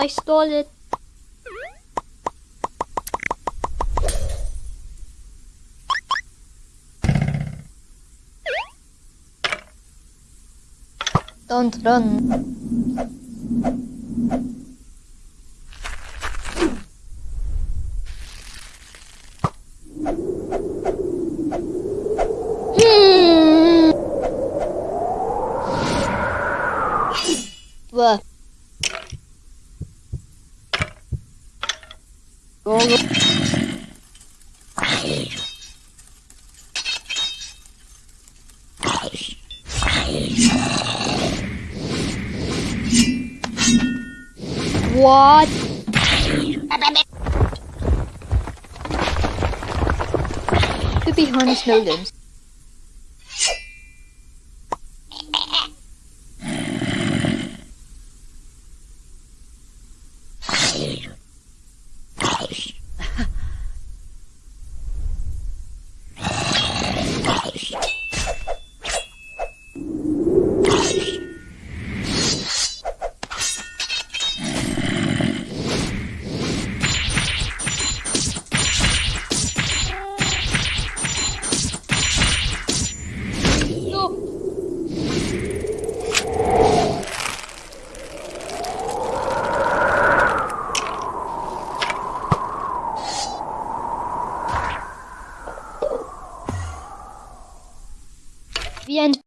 I stole it. Don't run. What? To be honest, no limbs. the end.